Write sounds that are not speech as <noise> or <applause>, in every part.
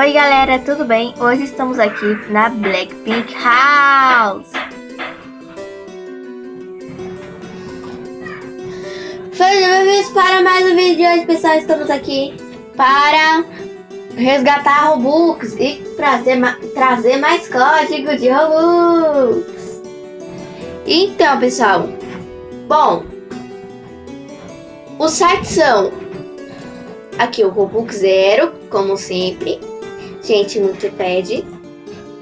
Oi galera, tudo bem? Hoje estamos aqui na Blackpink House. Sejam bem-vindos para mais um vídeo hoje, pessoal. Estamos aqui para resgatar Robux e trazer, trazer mais código de Robux. Então, pessoal, bom, os sites são aqui o Robux Zero, como sempre Gente Multipad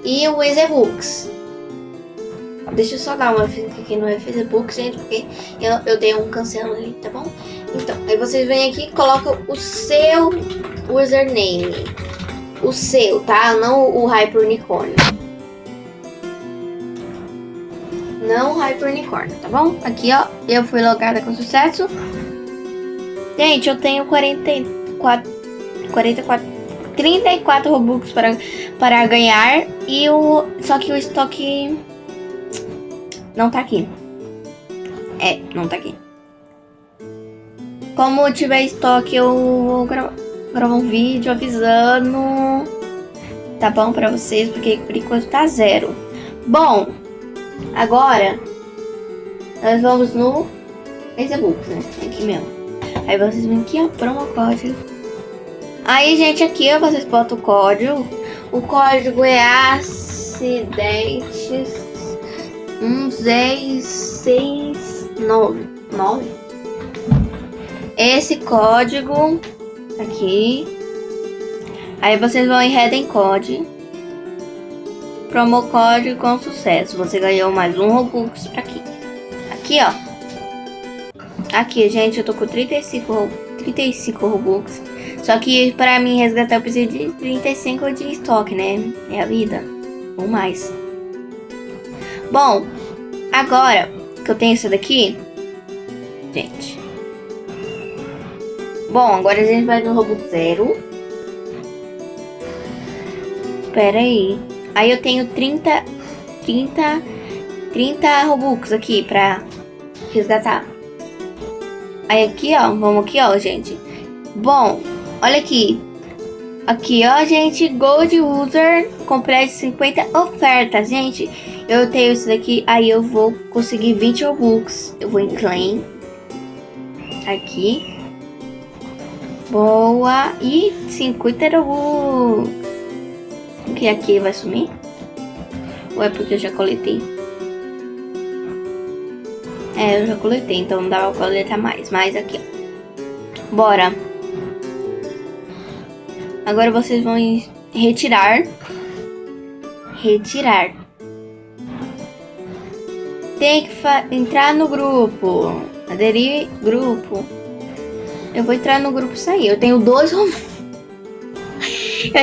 e o Ezebooks. Deixa eu só dar uma vez aqui no Facebook, gente, porque eu, eu dei um cancelo ali, tá bom? Então, aí vocês vêm aqui e colocam o seu username. O seu, tá? Não o Hyper Unicorn. Não o Hyper Unicorn, tá bom? Aqui, ó, eu fui logada com sucesso. Gente, eu tenho 44... 44 34 Robux para, para ganhar. E o. Só que o estoque. Não tá aqui. É, não tá aqui. Como tiver estoque, eu vou gra gravar um vídeo avisando. Tá bom pra vocês, porque por enquanto tá zero. Bom, agora nós vamos no Facebook, né? Aqui mesmo. Aí vocês vêm aqui, ó, promo código. Aí, gente, aqui ó, vocês botam o código. O código é acidentes 1669. 9. Esse código aqui. Aí vocês vão em Redem Code. Promo código com sucesso. Você ganhou mais um Robux pra aqui. Aqui, ó. Aqui, gente, eu tô com 35, 35 Robux. Só que para mim resgatar eu preciso de 35 de estoque, né? É a vida. Ou mais. Bom, agora que eu tenho isso daqui, gente. Bom, agora a gente vai no Robux Zero. Espera aí. Aí eu tenho 30, 30, 30 Robux aqui pra resgatar. Aí aqui, ó, vamos aqui, ó, gente. Bom, Olha aqui. Aqui, ó, gente. Gold User. Complete 50 ofertas, gente. Eu tenho isso daqui. Aí eu vou conseguir 20 Robux. Eu vou em Claim. Aqui. Boa. E 50 Robux. O que aqui vai sumir? Ou é porque eu já coletei? É, eu já coletei, então não dá pra coletar mais. Mas aqui, ó. Bora. Agora vocês vão retirar. Retirar. Tem que entrar no grupo. Aderir grupo. Eu vou entrar no grupo sair. Eu tenho dois <laughs> Eu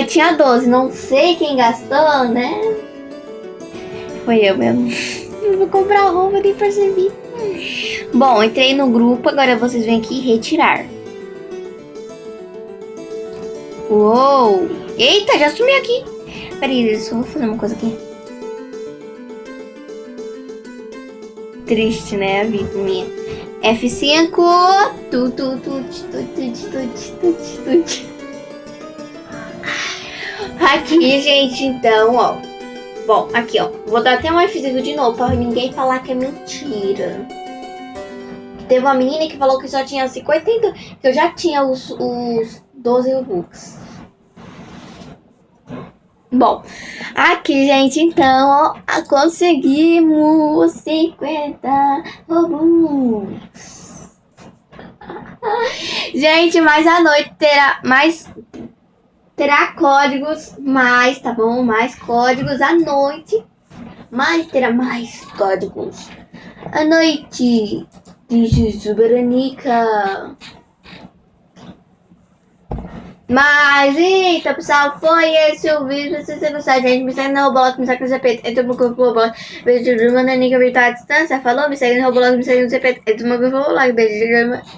tinha 12. Não sei quem gastou, né? Foi eu mesmo. <laughs> Eu vou comprar roupa, nem percebi. Bom, entrei no grupo. Agora vocês vêm aqui retirar. Uou! Eita, já sumiu aqui. Peraí, só vou fazer uma coisa aqui. Triste, né, a vida minha. F5. Tu, tu, tu, tu, tu, tu, tu, tu, tu. Aqui, gente, então, ó. Bom, aqui, ó. Vou dar até um F5 de novo pra ninguém falar que é mentira. Teve uma menina que falou que só tinha 50, que eu já tinha os, os 12 Robux. Bom, aqui, gente, então, ó, conseguimos 50 Robux. gente, mais à noite terá mais terá códigos, mais, tá bom? Mais códigos à noite. Mais terá mais códigos à noite de Jujubaranica. Mas, eita, pessoal, foi esse o vídeo. Se você gostar, gente, me segue no Roblox, me segue no CP, entra no grupo Roblox. Beijo de bananinha que virtual à distância. Falou, me segue no Roblox, me segue no CP, entra no grupo Roblox.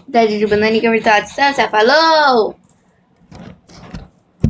Beijo de bananinha que virtual à distância. Falou!